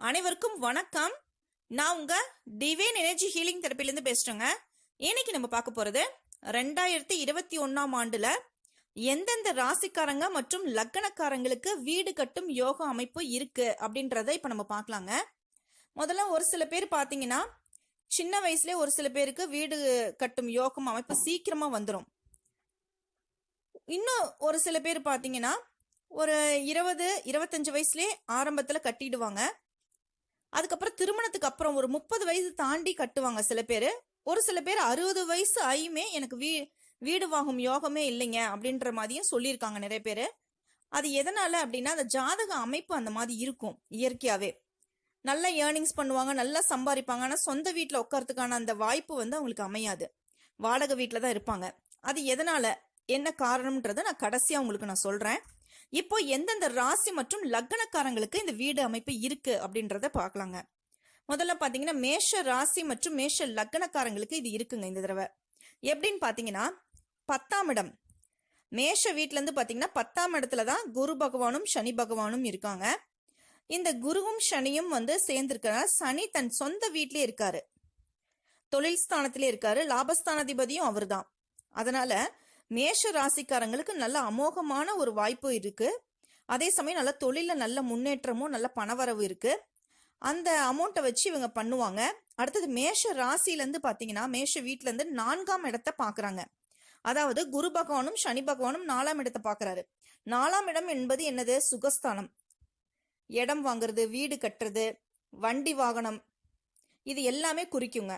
அனைவருக்கும் வணக்கம். நான் உங்க டிவைன் எனர்ஜி ஹீலிங் தெரப்பிலேருந்து பேசுறேங்க. இன்னைக்கு நம்ம பார்க்க போறது ரெண்டாயிரத்தி இருபத்தி ஒன்னாம் ஆண்டுல எந்தெந்த ராசிக்காரங்க மற்றும் லக்கணக்காரங்களுக்கு வீடு கட்டும் யோக அமைப்பு இருக்கு அப்படின்றத இப்ப நம்ம பார்க்கலாங்க. முதல்ல ஒரு சில பேர் பாத்தீங்கன்னா சின்ன வயசுலயே ஒரு சில பேருக்கு வீடு கட்டும் யோகம் அமைப்பு சீக்கிரமா வந்துடும் இன்னும் ஒரு சில பேர் பாத்தீங்கன்னா ஒரு இருபது இருபத்தஞ்சு வயசுலேயே ஆரம்பத்தில் கட்டிடுவாங்க. அதுக்கப்புறம் திருமணத்துக்கு அப்புறம் ஒரு முப்பது வயசு தாண்டி கட்டுவாங்க சில பேர். ஒரு சில பேர் அறுபது வயசு ஆயுமே எனக்கு வீ வீடு வாங்கும் யோகமே இல்லைங்க அப்படின்ற மாதிரியும் சொல்லியிருக்காங்க நிறைய பேர். அது எதனால அப்படின்னா அந்த ஜாதக அமைப்பு அந்த மாதிரி இருக்கும் இயற்கையாவே. நல்ல ஏர்னிங்ஸ் பண்ணுவாங்க நல்லா சம்பாதிப்பாங்க. ஆனால் சொந்த வீட்டில் உட்காரத்துக்கான அந்த வாய்ப்பு வந்து அவங்களுக்கு அமையாது. வாடகை வீட்டில் தான் இருப்பாங்க. அது எதனால? என்ன காரணம்ன்றதை நான் கடைசியாக உங்களுக்கு நான் சொல்கிறேன் இப்போ எந்தெந்த ராசி மற்றும் லக்னக்காரங்களுக்கு இந்த வீடு அமைப்பு இருக்கு அப்படின்றத பார்க்கலாங்க. முதல்ல பார்த்தீங்கன்னா மேஷ ராசி மற்றும் மேஷ லக்னக்காரங்களுக்கு இது இருக்குங்க இந்த தடவை. எப்படின்னு பார்த்தீங்கன்னா பத்தாம் இடம். மேஷ வீட்டிலேருந்து பார்த்தீங்கன்னா பத்தாம் இடத்துல தான் குரு பகவானும் சனி பகவானும் இருக்காங்க. இந்த குருவும் சனியும் வந்து சேர்ந்திருக்கிறார் சனி தன் சொந்த வீட்லயே இருக்காரு. தொழில் ஸ்தானத்திலே இருக்காரு லாபஸ்தானாதிபதியும் அவர்தான். அதனால மேஷ ராசிக்காரங்களுக்கு நல்ல அமோகமான ஒரு வாய்ப்பு இருக்கு. அதே சமயம் நல்ல தொழில நல்ல முன்னேற்றமும் நல்ல பணவரவு இருக்கு. அந்த அமௌண்ட்டை வச்சு இவங்க பண்ணுவாங்க. அடுத்தது மேஷ ராசியிலேருந்து பார்த்தீங்கன்னா மேஷ வீட்டிலேருந்து நான்காம் இடத்த பார்க்குறாங்க அதாவது குரு பகவானும் சனி பகவானும் நாலாம் இடத்தை பார்க்குறாரு நாலாம் இடம் என்பது என்னது? சுகஸ்தானம். இடம் வாங்குறது வீடு கட்டுறது வண்டி வாகனம். இது எல்லாமே குறிக்குங்க.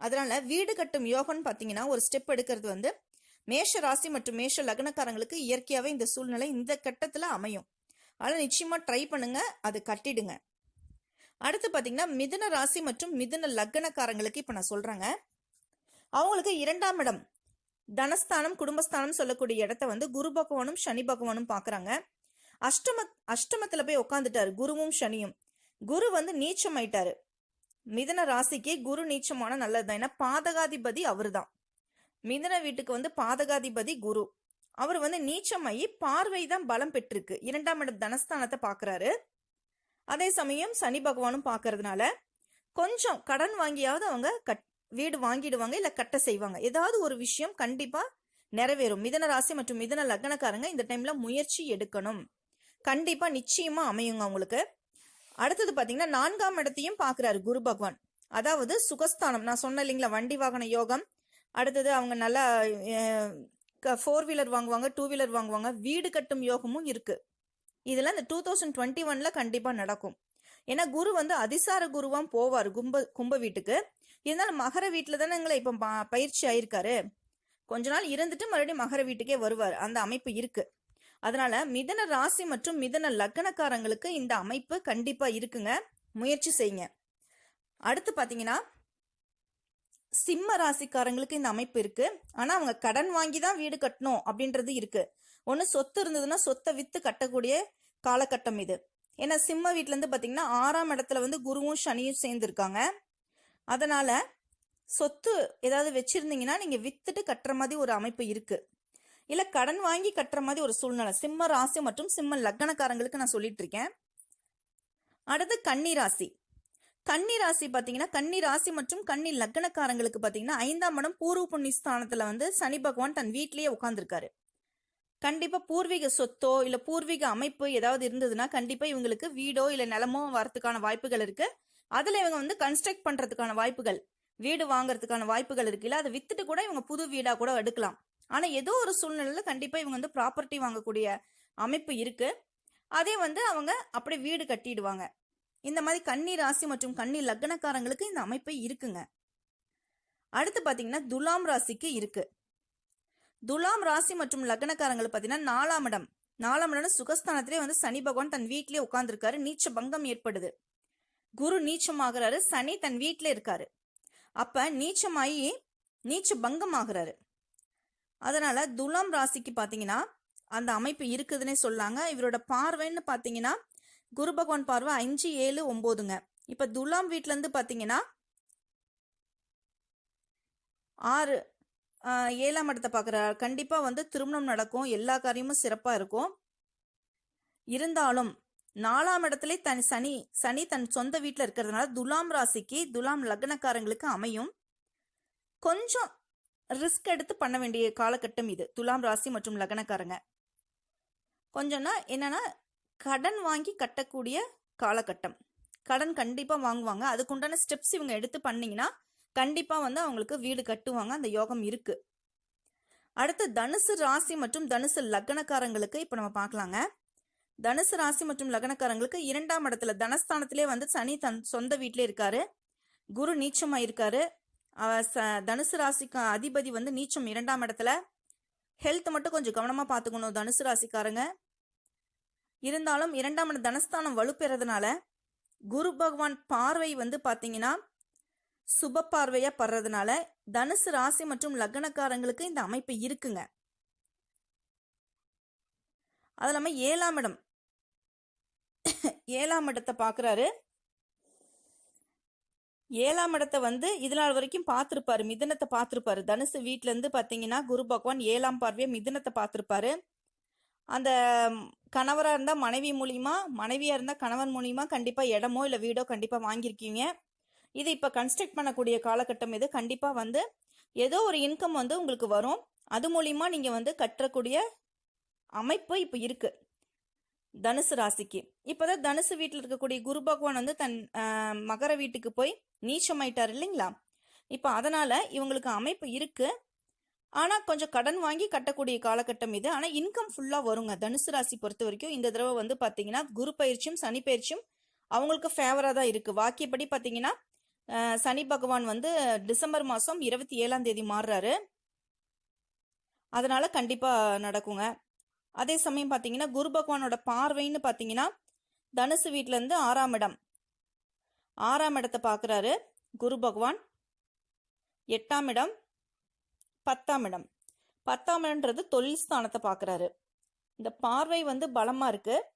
அதனால வீடு கட்டும் யோகம்னு பார்த்தீங்கன்னா ஒரு ஸ்டெப் எடுக்கிறது வந்து மேஷ ராசி மற்றும் மேஷ லக்னக்காரங்களுக்கு இயற்கையாகவே இந்த சூழ்நிலை இந்த கட்டத்தில் அமையும். அதனால் நிச்சயமாக ட்ரை பண்ணுங்க அது கட்டிடுங்க. அடுத்து பார்த்தீங்கன்னா மிதுன ராசி மற்றும் மிதுன லக்னக்காரங்களுக்கு இப்போ நான் சொல்கிறேங்க அவங்களுக்கு இரண்டாம் இடம் தனஸ்தானம் குடும்பஸ்தானம் சொல்லக்கூடிய இடத்த வந்து குரு பகவானும் சனி பகவானும் பார்க்குறாங்க அஷ்டம அஷ்டமத்தில் போய் உட்காந்துட்டாரு குருவும் சனியும். குரு வந்து நீச்சம் ஆயிட்டாரு மிதன ராசிக்கு குரு நீச்சமான நல்லதுதான். ஏன்னா பாதகாதிபதி அவருதான். மிதன வீட்டுக்கு வந்து பாதகாதிபதி குரு. அவர் வந்து நீச்சமாயி பார்வை தான் பலம் பெற்றிருக்கு. இரண்டாம் இடம் தனஸ்தானத்தை பார்க்குறாரு. அதே சமயம் சனி பகவானும் பார்க்கறதுனால கொஞ்சம் கடன் வாங்கியாவது அவங்க கட் வீடு வாங்கிடுவாங்க இல்லை கட்ட செய்வாங்க. ஏதாவது ஒரு விஷயம் கண்டிப்பாக நிறைவேறும். மிதன ராசி மற்றும் மிதன லக்னக்காரங்க இந்த டைம்ல முயற்சி எடுக்கணும். கண்டிப்பாக நிச்சயமாக அமையுங்க அவங்களுக்கு. அடுத்தது பார்த்தீங்கன்னா நான்காம் இடத்தையும் பார்க்குறாரு குரு பகவான். அதாவது சுகஸ்தானம். நான் சொன்ன இல்லைங்களா வண்டி வாகன யோகம் அடுத்தது அவங்க நல்லா ஃபோர் வீலர் வாங்குவாங்க டூ வீலர் வாங்குவாங்க. வீடு கட்டும் யோகமும் இருக்குது இதெல்லாம் இந்த டூ தௌசண்ட் டுவெண்ட்டி ஒன்ல கண்டிப்பாக நடக்கும். ஏன்னா குரு வந்து அதிசார குருவாம் போவார் கும்ப கும்ப வீட்டுக்கு. இருந்தாலும் மகர வீட்டில் தானே இப்போ ப- பயிற்சி ஆயிருக்காரு. கொஞ்ச நாள் இருந்துட்டு மறுபடியும் மகர வீட்டுக்கே வருவார். அந்த அமைப்பு இருக்கு. அதனால மிதன ராசி மற்றும் மிதன லக்னக்காரங்களுக்கு இந்த அமைப்பு கண்டிப்பா இருக்குங்க. முயற்சி செய்யுங்க. அடுத்து பாத்தீங்கன்னா சிம்ம ராசிக்காரங்களுக்கு இந்த அமைப்பு இருக்கு. ஆனா அவங்க கடன் வாங்கி தான் வீடு கட்டணும் அப்படின்றது இருக்கு. ஒன்று சொத்து இருந்ததுன்னா சொத்தை வித்து கட்டக்கூடிய காலகட்டம் இது. ஏன்னா சிம்ம வீட்டுல இருந்து பாத்தீங்கன்னா ஆறாம் இடத்துல வந்து குருவும் சனியும் சேர்ந்துருக்காங்க. அதனால சொத்து ஏதாவது வச்சிருந்தீங்கன்னா நீங்க வித்துட்டு கட்டுற மாதிரி ஒரு அமைப்பு இருக்கு. இல்ல கடன் வாங்கி கட்டுற மாதிரி ஒரு சூழ்நிலை. சிம்ம ராசி மற்றும் சிம்ம லக்னக்காரங்களுக்கு நான் சொல்லிட்டு இருக்கேன். அடுத்து கன்னி ராசி. கன்னி ராசி பார்த்தீங்கன்னா கன்னி ராசி மற்றும் கன்னி லக்னக்காரங்களுக்கு பார்த்தீங்கன்னா ஐந்தாம் இடம் பூர்வ புண்ணிய ஸ்தானத்தில் வந்து சனி பகவான் தன் வீட்டிலேயே உட்காந்துருக்காரு கண்டிப்பாக பூர்வீக சொத்தோ இல்லை பூர்வீக அமைப்பு ஏதாவது இருந்ததுன்னா கண்டிப்பாக இவங்களுக்கு வீடோ இல்லை நிலமோ வரதுக்கான வாய்ப்புகள் இருக்குது அதில் இவங்க வந்து கன்ஸ்ட்ரக்ட் பண்ணுறதுக்கான வாய்ப்புகள் வீடு வாங்குறதுக்கான வாய்ப்புகள் இருக்குல்ல அதை வித்துட்டு கூட இவங்க புது வீடாக கூட எடுக்கலாம். ஆனால் ஏதோ ஒரு சூழ்நிலையில் கண்டிப்பாக இவங்க வந்து ப்ராப்பர்ட்டி வாங்கக்கூடிய அமைப்பு இருக்குது அதே வந்து அவங்க அப்படியே வீடு கட்டிடுவாங்க. இந்த மாதிரி கன்னி ராசி மற்றும் கன்னி லக்னக்காரங்களுக்கு இந்த அமைப்பு இருக்குங்க. அடுத்து பாத்தீங்கன்னா துலாம் ராசிக்கு இருக்கு. துலாம் ராசி மற்றும் லக்னக்காரங்களுக்கு பார்த்தீங்கன்னா நாலாம் இடம். நாலாம் இடம் சுகஸ்தானத்திலே வந்து சனி பகவான் தன் வீட்டிலே உட்காந்துருக்காரு நீச்ச பங்கம் ஏற்படுது. குரு நீச்சமாகிறாரு. சனி தன் வீட்டிலே இருக்காரு. அப்ப நீச்சமாயி நீச்ச பங்கம் ஆகுறாரு அதனால துலாம் ராசிக்கு பாத்தீங்கன்னா அந்த அமைப்பு இருக்குதுன்னே சொல்லாங்க. இவரோட பார்வைன்னு பாத்தீங்கன்னா குரு பகவான் பார்வை அஞ்சு ஏழு ஒம்போதுங்க. இப்ப துலாம் வீட்ல இருந்து பாத்தீங்கன்னா ஆறு ஏழாம் இடத்தை பாக்குறாரு. கண்டிப்பா வந்து திருமணம் நடக்கும். எல்லா காரியமும் சிறப்பா இருக்கும். இருந்தாலும் நாலாம் இடத்துல தன் சனி சனி தன் சொந்த வீட்டில் இருக்கிறதுனால துலாம் ராசிக்கு துலாம் லக்னக்காரங்களுக்கு அமையும். கொஞ்சம் ரிஸ்க் எடுத்து பண்ண வேண்டிய காலகட்டம் இது. துலாம் ராசி மற்றும் லக்னக்காரங்க. கொஞ்சம்னா என்னன்னா கடன் வாங்கி கட்டக்கூடிய காலகட்டம். கடன் கண்டிப்பாக வாங்குவாங்க. அதுக்குண்டான ஸ்டெப்ஸ் இவங்க எடுத்து பண்ணிங்கன்னா கண்டிப்பாக வந்து அவங்களுக்கு வீடு கட்டுவாங்க. அந்த யோகம் இருக்கு. அடுத்து தனுசு ராசி மற்றும் தனுசு லக்னக்காரங்களுக்கு இப்போ நம்ம பார்க்கலாங்க. தனுசு ராசி மற்றும் லக்னக்காரங்களுக்கு இரண்டாம் இடத்துல தனஸ்தானத்திலே வந்து சனி தன் சொந்த வீட்டிலே இருக்காரு. குரு நீச்சமாக இருக்காரு ச தனுசு ராசிக்கு அதிபதி வந்து நீச்சம் இரண்டாம் இடத்துல. ஹெல்த் மட்டும் கொஞ்சம் கவனமாக பார்த்துக்கணும் தனுசு ராசிக்காரங்க. இருந்தாலும் இரண்டாம் இடம் தனஸ்தானம் வலுப்பெறதுனால குரு பகவான் பார்வை வந்து பார்த்தீங்கன்னா சுப பார்வையா படுறதுனால தனுசு ராசி மற்றும் லக்னக்காரங்களுக்கு இந்த அமைப்பு இருக்குங்க. அது இல்லாம ஏழாம் இடம். ஏழாம் இடத்தை பார்க்குறாரு ஏழாம் இடத்தை வந்து இது நாள் வரைக்கும் பார்த்துருப்பாரு மிதனத்தை பார்த்துருப்பாரு தனுசு வீட்ல இருந்து பார்த்தீங்கன்னா குரு பகவான் ஏழாம் பார்வையை மிதனத்தை பார்த்துருப்பாரு அந்த கணவராக இருந்தால் மனைவி மூலிமா மனைவியாக இருந்தால் கணவன் மூலிமா கண்டிப்பாக இடமோ இல்லை வீடோ கண்டிப்பாக வாங்கியிருக்கீங்க. இது இப்போ கன்ஸ்ட்ரக்ட் பண்ணக்கூடிய காலகட்டம் இது. கண்டிப்பாக வந்து ஏதோ ஒரு இன்கம் வந்து உங்களுக்கு வரும். அது மூலிமா நீங்கள் வந்து கட்டக்கூடிய அமைப்பு இப்போ இருக்குது தனுசு ராசிக்கு. இப்போதான் தனுசு வீட்டில் இருக்கக்கூடிய குரு பகவான் வந்து தன் மகர வீட்டுக்கு போய் நீச்சமாயிட்டார் இல்லைங்களா? இப்போ அதனால் இவங்களுக்கு அமைப்பு இருக்குது ஆனால் கொஞ்சம் கடன் வாங்கி கட்டக்கூடிய காலகட்டம் இது. ஆனால் இன்கம் ஃபுல்லாக வருங்க. தனுசு ராசி பொறுத்த வரைக்கும் இந்த தடவை வந்து பார்த்தீங்கன்னா குரு பயிற்சியும் சனி பயிற்சியும் அவங்களுக்கு ஃபேவராக தான் இருக்குது வாக்கியப்படி பார்த்தீங்கன்னா சனி பகவான் வந்து டிசம்பர் மாதம் இருபத்தி ஏழாம் தேதி மாறுறாரு. அதனால் கண்டிப்பாக நடக்குங்க. அதே சமயம் பார்த்தீங்கன்னா குரு பகவானோட பார்வைன்னு பார்த்தீங்கன்னா தனுசு வீட்டிலேருந்து ஆறாம் இடம். ஆறாம் இடத்தை பார்க்குறாரு குரு பகவான். எட்டாம் இடம். பத்தாம் இடம். பத்தாம் இடம்ன்றது தொழில் ஸ்தானத்தை பார்க்குறாரு. இந்த பார்வை வந்து பலமாக இருக்குது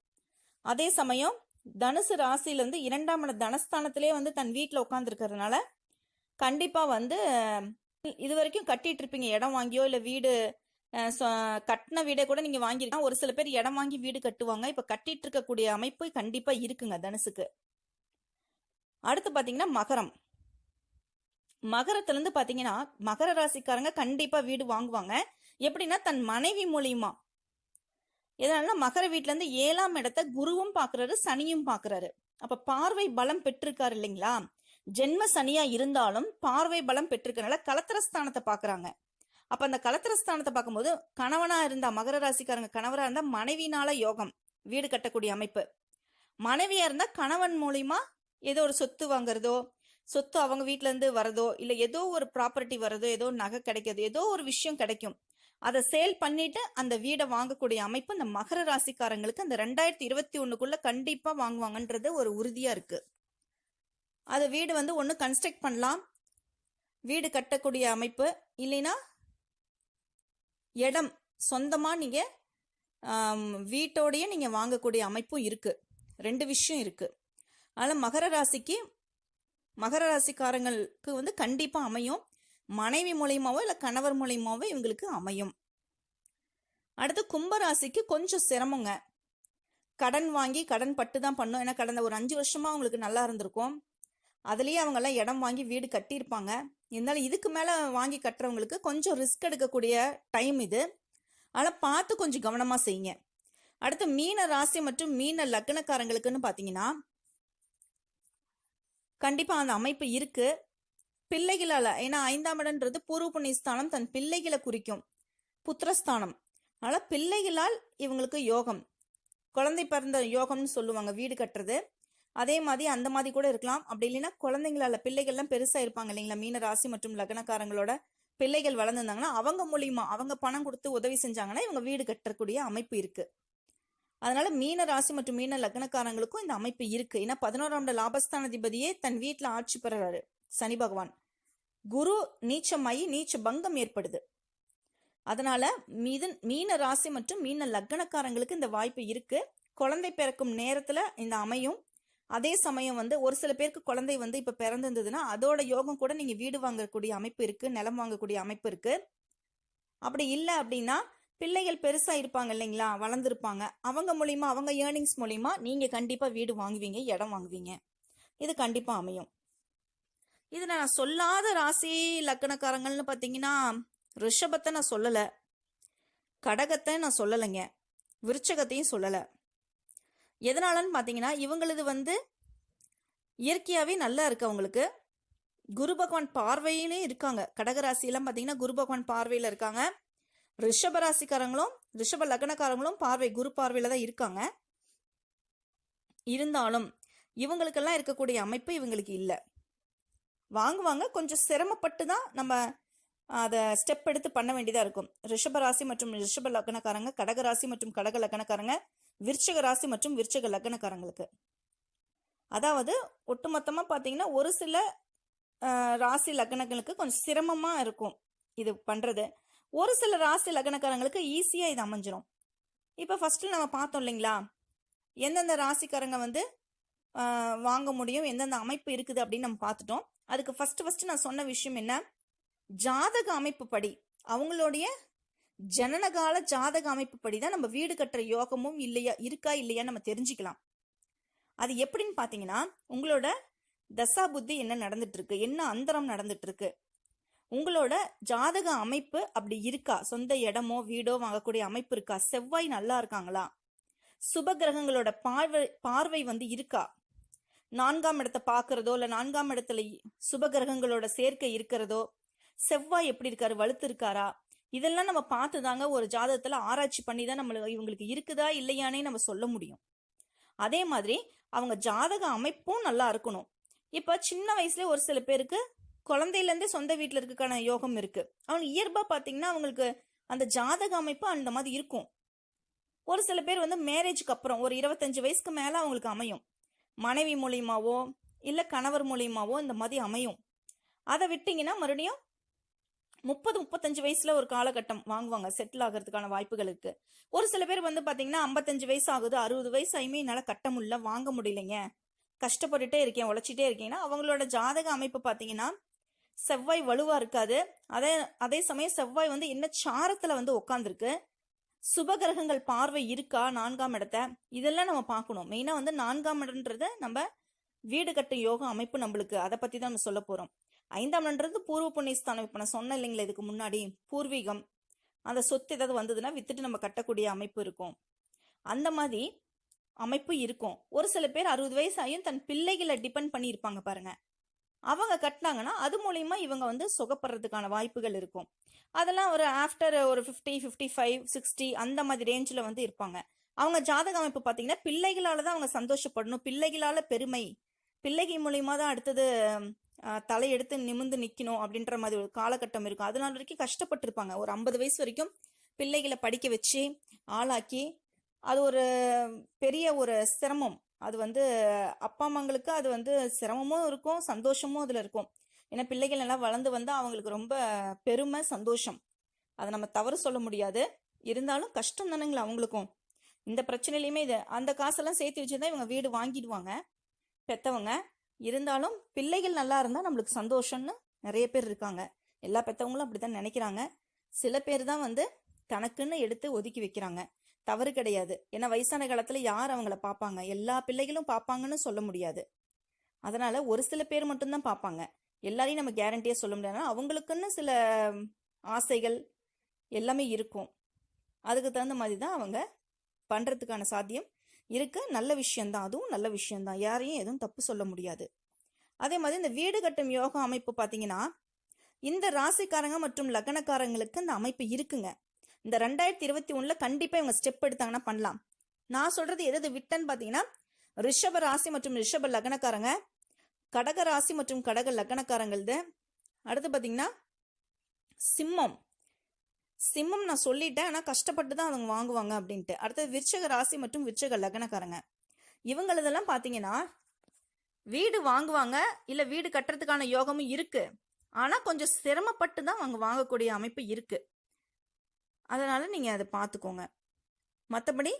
அதே சமயம் தனுசு ராசியிலேருந்து இரண்டாம் இடம் தனஸ்தானத்திலே வந்து தன் வீட்டில் உட்காந்துருக்கிறதுனால கண்டிப்பாக வந்து இது வரைக்கும் கட்டிட்டு இருப்பீங்க இடம் வாங்கியோ இல்லை வீடு கட்டின வீடை கூட நீங்கள் வாங்கியிருக்கா ஒரு சில பேர் இடம் வாங்கி வீடு கட்டுவாங்க. இப்போ கட்டிட்டு இருக்கக்கூடிய அமைப்பு கண்டிப்பாக இருக்குங்க தனுசுக்கு. அடுத்து பார்த்தீங்கன்னா மகரம். மகரத்துல இருந்து பாத்தீங்கன்னா மகர ராசிக்காரங்க கண்டிப்பா வீடு வாங்குவாங்க. எப்படின்னா தன் மனைவி மூலியமா. எதனால மகர வீட்டுல இருந்து ஏழாம் இடத்த குருவும் பாக்குறாரு சனியும் பாக்குறாரு. அப்ப பார்வை பலம் பெற்றிருக்காரு இல்லைங்களா? ஜென்ம சனியா இருந்தாலும் பார்வை பலம் பெற்றிருக்கனால கலத்திரஸ்தானத்தை பாக்குறாங்க. அப்ப அந்த கலத்திரஸ்தானத்தை பார்க்கும்போது கணவனா இருந்தா மகர ராசிக்காரங்க கணவரா இருந்தா மனைவினால யோகம் வீடு கட்டக்கூடிய அமைப்பு. மனைவியா இருந்தா கணவன் மூலியமா ஏதோ ஒரு சொத்து வாங்குறதோ சொத்து அவங்க வீட்டிலேருந்து இருந்து வரதோ இல்ல ஏதோ ஒரு ப்ராப்பர்ட்டி வரதோ ஏதோ நகை கிடைக்கிறது ஏதோ ஒரு விஷயம் கிடைக்கும். அதை சேல் பண்ணிட்டு அந்த வீடை வாங்கக்கூடிய அமைப்பு இந்த மகர ராசிக்காரங்களுக்கு அந்த ரெண்டாயிரத்தி இருபத்தி ஒண்ணுக்குள்ள கண்டிப்பா வாங்குவாங்கன்றது ஒரு உறுதியா இருக்கு. அதை வீடு வந்து ஒன்று கன்ஸ்ட்ரக்ட் பண்ணலாம். வீடு கட்டக்கூடிய அமைப்பு இல்லைன்னா இடம் சொந்தமாக நீங்கள் வீட்டோடையே நீங்கள் வாங்கக்கூடிய அமைப்பும் இருக்குது ரெண்டு விஷயம் இருக்குது அதனால் மகர ராசிக்கு மகர ராசிக்காரங்களுக்கு வந்து கண்டிப்பாக அமையும். மனைவி மூலயமாவோ இல்லை கணவர் மூலயமாவோ இவங்களுக்கு அமையும். அடுத்து கும்பராசிக்கு கொஞ்சம் சிரமங்க. கடன் வாங்கி கடன் பட்டு தான் பண்ணும். ஏன்னா கடந்த ஒரு அஞ்சு வருஷமா அவங்களுக்கு நல்லா இருந்திருக்கும். அதுலேயே அவங்கெல்லாம் இடம் வாங்கி வீடு கட்டியிருப்பாங்க. இருந்தாலும் இதுக்கு மேலே வாங்கி கட்டுறவங்களுக்கு கொஞ்சம் ரிஸ்க் எடுக்கக்கூடிய டைம் இது. ஆனால் பார்த்து கொஞ்சம் கவனமாக செய்யுங்க. அடுத்து மீன ராசி மற்றும் மீன லக்னக்காரங்களுக்குன்னு பார்த்தீங்கன்னா கண்டிப்பாக அந்த அமைப்பு இருக்கு. பிள்ளைகளால் ஏன்னா ஐந்தாம் இடன்றது பூர்வ புண்ணியஸ்தானம் தன் பிள்ளைகளை குறிக்கும் புத்திரஸ்தானம். அதனால் பிள்ளைகளால் இவங்களுக்கு யோகம். குழந்தை பிறந்த யோகம்னு சொல்லுவாங்க வீடு கட்டுறது. அதே மாதிரி அந்த மாதிரி கூட இருக்கலாம். அப்படி இல்லைன்னா குழந்தைங்களால பிள்ளைகள்லாம் பெருசா இருப்பாங்க இல்லைங்களா? மீன ராசி மற்றும் லக்னக்காரங்களோட பிள்ளைகள் வளர்ந்துருந்தாங்கன்னா அவங்க மூலியமா அவங்க பணம் கொடுத்து உதவி செஞ்சாங்கன்னா இவங்க வீடு கட்டக்கூடிய அமைப்பு இருக்கு. அதனால மீன ராசி மற்றும் மீன லக்னக்காரங்களுக்கும் இந்த அமைப்பு இருக்கு. ஏன்னா பதினோராம் லாபஸ்தானாதிபதியே தன் வீட்டில் ஆட்சி பெறுறாரு சனி பகவான். குரு நீச்சமாயி நீச்ச பங்கம் ஏற்படுது. அதனால மீதன் மீன ராசி மற்றும் மீன லக்னக்காரங்களுக்கு இந்த வாய்ப்பு இருக்கு. குழந்தை பிறக்கும் நேரத்துல இந்த அமையும். அதே சமயம் வந்து ஒரு சில பேருக்கு குழந்தை வந்து இப்ப பிறந்திருந்ததுன்னா அதோட யோகம் கூட நீங்க வீடு வாங்கக்கூடிய அமைப்பு இருக்கு நிலம் வாங்கக்கூடிய அமைப்பு இருக்கு. அப்படி இல்லை அப்படின்னா பிள்ளைகள் பெருசாக இருப்பாங்க இல்லைங்களா? வளர்ந்துருப்பாங்க. அவங்க மூலிமா அவங்க ஏர்னிங்ஸ் மூலிமா நீங்கள் கண்டிப்பாக வீடு வாங்குவீங்க இடம் வாங்குவீங்க. இது கண்டிப்பாக அமையும். இதில் நான் சொல்லாத ராசி லக்கணக்காரங்கள்னு பார்த்தீங்கன்னா ரிஷபத்தை நான் சொல்லலை. கடகத்தை நான் சொல்லலைங்க. விருச்சகத்தையும் சொல்லலை. எதனாலன்னு பார்த்தீங்கன்னா இவங்களது வந்து இயற்கையாகவே நல்லா இருக்கு அவங்களுக்கு. குரு பகவான் பார்வையிலையும் இருக்காங்க. கடகராசியெல்லாம் பார்த்தீங்கன்னா குரு பகவான் பார்வையில் இருக்காங்க. ரிஷப ராசிக்காரங்களும் ரிஷப லக்னக்காரங்களும் பார்வை குரு பார்வையில் தான் இருக்காங்க. இருந்தாலும் இவங்களுக்கெல்லாம் இருக்கக்கூடிய அமைப்பு இவங்களுக்கு இல்லை. வாங்குவாங்க கொஞ்சம் சிரமப்பட்டு தான் நம்ம அதை ஸ்டெப் எடுத்து பண்ண வேண்டியதாக இருக்கும். ரிஷப ராசி மற்றும் ரிஷப லக்னக்காரங்க கடக ராசி மற்றும் கடக லக்னக்காரங்க விருச்சக ராசி மற்றும் விருச்சக லக்னக்காரங்களுக்கு. அதாவது ஒட்டுமொத்தமாக பார்த்தீங்கன்னா ஒரு சில ராசி லக்னங்களுக்கு கொஞ்சம் சிரமமாக இருக்கும் இது பண்ணுறது ஒரு சில ராசி லக்னக்காரங்களுக்கு ஈஸியாக இது அமைஞ்சிரும். இப்போ ஃபஸ்ட்டு நம்ம பார்த்தோம் இல்லைங்களா? எந்தெந்த ராசிக்காரங்க வந்து வாங்க முடியும் எந்தெந்த அமைப்பு இருக்குது அப்படின்னு நம்ம பார்த்துட்டோம். அதுக்கு ஃபஸ்ட்டு ஃபஸ்ட்டு நான் சொன்ன விஷயம் என்ன? ஜாதக அமைப்பு படி அவங்களுடைய ஜனனகால ஜாதக அமைப்பு படி தான் நம்ம வீடு கட்டுற யோகமும் இல்லையா இருக்கா இல்லையா நம்ம தெரிஞ்சுக்கலாம். அது எப்படின்னு பார்த்தீங்கன்னா உங்களோட தசா புத்தி என்ன நடந்துட்டு இருக்கு? என்ன அந்தரம் நடந்துட்டு இருக்கு? உங்களோட ஜாதக அமைப்பு அப்படி இருக்கா? சொந்த இடமோ வீடோ வாங்கக்கூடிய அமைப்பு இருக்கா? செவ்வாய் நல்லா இருக்காங்களா? சுப கிரகங்களோட பார்வை பார்வை வந்து இருக்கா? நான்காம் இடத்தை பார்க்கறதோ இல்லை நான்காம் இடத்துல சுப கிரகங்களோட சேர்க்கை இருக்கிறதோ செவ்வாய் எப்படி இருக்காரு? வலுத்து இருக்காரா? இதெல்லாம் நம்ம பார்த்து தாங்க ஒரு ஜாதகத்தில் ஆராய்ச்சி பண்ணி தான் நம்மளுக்கு இவங்களுக்கு இருக்குதா இல்லையானே நம்ம சொல்ல முடியும். அதே மாதிரி அவங்க ஜாதக அமைப்பும் நல்லா இருக்கணும். இப்போ சின்ன வயசுல ஒரு சில பேருக்கு குழந்தையிலேருந்தே சொந்த வீட்டில் இருக்கக்கான யோகம் இருக்குது அவங்க இயல்பாக பார்த்தீங்கன்னா அவங்களுக்கு அந்த ஜாதக அமைப்பு அந்த மாதிரி இருக்கும். ஒரு சில பேர் வந்து மேரேஜ்க்கு அப்புறம் ஒரு இருபத்தஞ்சு வயசுக்கு மேலே அவங்களுக்கு அமையும். மனைவி மூலியமாவோ இல்லை கணவர் மூலியமாவோ இந்த மாதிரி அமையும். அதை விட்டிங்கன்னா மறுபடியும் முப்பது முப்பத்தஞ்சு வயசுல ஒரு காலகட்டம் வாங்குவாங்க செட்டில் ஆகிறதுக்கான வாய்ப்புகள் இருக்கு. ஒரு சில பேர் வந்து பாத்தீங்கன்னா ஐம்பத்தஞ்சு வயசு ஆகுது அறுபது வயசு ஆயுமே என்னால் கட்ட முடியல வாங்க முடியலைங்க. கஷ்டப்பட்டுட்டே இருக்கேன் உழைச்சிட்டே இருக்கீங்கன்னா அவங்களோட ஜாதக அமைப்பு பார்த்தீங்கன்னா செவ்வாய் வலுவாக இருக்காது. அதே அதே சமயம் செவ்வாய் வந்து என்ன சாரத்தில் வந்து உட்காந்துருக்கு சுபகிரகங்கள் பார்வை இருக்கா? நான்காம் இடத்த. இதெல்லாம் நம்ம பார்க்கணும். மெயினாக வந்து நான்காம் இடம்ன்றது நம்ம வீடு கட்ட யோகா அமைப்பு நம்மளுக்கு. அதை பற்றி தான் நம்ம சொல்ல போகிறோம் ஐந்தாம் இடம்ன்றது பூர்வ புண்ணியஸ்தானம். இப்போ நான் சொன்னேன் இல்லைங்களா இதுக்கு முன்னாடி. பூர்வீகம். அந்த சொத்து ஏதாவது வந்ததுன்னா வித்துட்டு நம்ம கட்டக்கூடிய அமைப்பு இருக்கும். அந்த மாதிரி அமைப்பு இருக்கும். ஒரு சில பேர் அறுபது வயசு ஆகியும் தன் பிள்ளைகளை டிபெண்ட் பண்ணி இருப்பாங்க பாருங்க. அவங்க கட்டினாங்கன்னா அது மூலயமா இவங்க வந்து சுகப்படுறதுக்கான வாய்ப்புகள் இருக்கும். அதெல்லாம் ஒரு ஆஃப்டர் ஒரு ஃபிஃப்டி ஃபிஃப்டி ஃபைவ் சிக்ஸ்டி அந்த மாதிரி ரேஞ்சில் வந்து இருப்பாங்க. அவங்க ஜாதக அமைப்பு பார்த்தீங்கன்னா பிள்ளைகளால தான் அவங்க சந்தோஷப்படணும். பிள்ளைகளால பெருமை. பிள்ளைகள் மூலயமா தான் அடுத்தது தலையெடுத்து நிமிந்து நிற்கணும் அப்படின்ற மாதிரி ஒரு காலகட்டம் இருக்கும். அதனால வரைக்கும் கஷ்டப்பட்டிருப்பாங்க. ஒரு ஐம்பது வயசு வரைக்கும் பிள்ளைகளை படிக்க வச்சு ஆளாக்கி அது ஒரு பெரிய ஒரு சிரமம். அது வந்து அப்பா அம்மாங்களுக்கு அது வந்து சிரமமும் இருக்கும் சந்தோஷமும் அதில் இருக்கும். ஏன்னா பிள்ளைகள் எல்லாம் வளர்ந்து வந்தால் அவங்களுக்கு ரொம்ப பெருமை சந்தோஷம். அதை நம்ம தவறு சொல்ல முடியாது. இருந்தாலும் கஷ்டம் தானேங்களா அவங்களுக்கும். இந்த பிரச்சனையிலையுமே இது. அந்த காசெல்லாம் சேர்த்து வச்சுதான் இவங்க வீடு வாங்கிடுவாங்க பெத்தவங்க. இருந்தாலும் பிள்ளைகள் நல்லா இருந்தால் நம்மளுக்கு சந்தோஷம்னு நிறைய பேர் இருக்காங்க. எல்லா பெத்தவங்களும் அப்படித்தான் நினைக்கிறாங்க. சில பேர் தான் வந்து தனக்குன்னு எடுத்து ஒதுக்கி வைக்கிறாங்க. தவறு கிடையாது. ஏன்னா வயசான காலத்துல யார் அவங்கள பார்ப்பாங்க எல்லா பிள்ளைகளும் பார்ப்பாங்கன்னு சொல்ல முடியாது. அதனால ஒரு சில பேர் மட்டும்தான் பார்ப்பாங்க எல்லாரையும் நம்ம கேரண்டியா சொல்ல முடியாதுனா அவங்களுக்குன்னு சில ஆசைகள் எல்லாமே இருக்கும். அதுக்கு தகுந்த மாதிரி தான் அவங்க பண்றதுக்கான சாத்தியம் இருக்கு. நல்ல விஷயம்தான். அதுவும் நல்ல விஷயம்தான். யாரையும் எதுவும் தப்பு சொல்ல முடியாது. அதே மாதிரி இந்த வீடு கட்டும் யோகா அமைப்பு பார்த்தீங்கன்னா இந்த ராசிக்காரங்க மற்றும் லக்னக்காரங்களுக்கு இந்த அமைப்பு இருக்குங்க. இந்த ரெண்டாயிரத்தி இருபத்தி ஒன்றில் கண்டிப்பாக இவங்க ஸ்டெப் எடுத்தாங்கன்னா பண்ணலாம். நான் சொல்கிறது எது விட்டன்னு பார்த்தீங்கன்னா ரிஷப ராசி மற்றும் ரிஷப லக்னக்காரங்க கடக ராசி மற்றும் கடக லக்னக்காரங்களது. அடுத்து பார்த்தீங்கன்னா சிம்மம். சிம்மம் நான் சொல்லிட்டேன் ஆனால் கஷ்டப்பட்டு தான் அவங்க வாங்குவாங்க அப்படின்ட்டு. அடுத்தது விருச்சக ராசி மற்றும் விருச்சக லக்னக்காரங்க. இவங்களதெல்லாம் பார்த்தீங்கன்னா வீடு வாங்குவாங்க இல்லை வீடு கட்டுறதுக்கான யோகமும் இருக்குது ஆனால் கொஞ்சம் சிரமப்பட்டு தான் அவங்க வாங்கக்கூடிய அமைப்பு இருக்குது அதனால் நீங்கள் அதை பார்த்துக்கோங்க மற்றபடி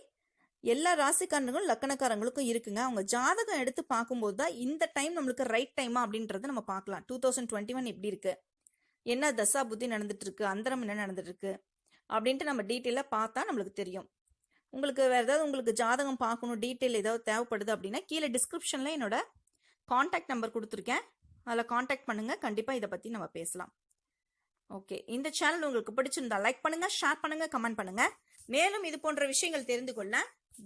எல்லா ராசிக்காரங்களும் லக்கணக்காரங்களுக்கும் இருக்குங்க. அவங்க ஜாதகம் எடுத்து பார்க்கும்போது தான் இந்த டைம் நம்மளுக்கு ரைட் டைமா அப்படின்றத நம்ம பார்க்கலாம் டூ தௌசண்ட் டுவெண்ட்டி ஒன் எப்படி இருக்கு? என்ன தசா புத்தி நடந்துட்டு இருக்கு? அந்தரம் என்ன நடந்துட்டு இருக்கு? அப்படின்ட்டு நம்ம டீட்டெயிலாக பார்த்தா நம்மளுக்கு தெரியும். உங்களுக்கு வேறு ஏதாவது உங்களுக்கு ஜாதகம் பார்க்கணும் டீட்டெயில் ஏதாவது தேவைப்படுது அப்படின்னா கீழே டிஸ்கிரிப்ஷனில் என்னோட காண்டாக்ட் நம்பர் கொடுத்துருக்கேன். அதில் காண்டாக்ட் பண்ணுங்கள் கண்டிப்பாக இதை பற்றி நம்ம பேசலாம். ஓகே இந்த சேனல் உங்களுக்கு பிடிச்சிருந்தா லைக் பண்ணுங்க ஷேர் பண்ணுங்க கமெண்ட் பண்ணுங்க. மேலும் இது போன்ற விஷயங்கள் தெரிந்து கொள்ள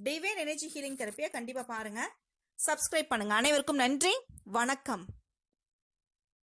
டிவைன் எனர்ஜி ஹீலிங் தெரப்பியை கண்டிப்பாக பாருங்க. சப்ஸ்கிரைப் பண்ணுங்க. அனைவருக்கும் நன்றி. வணக்கம்.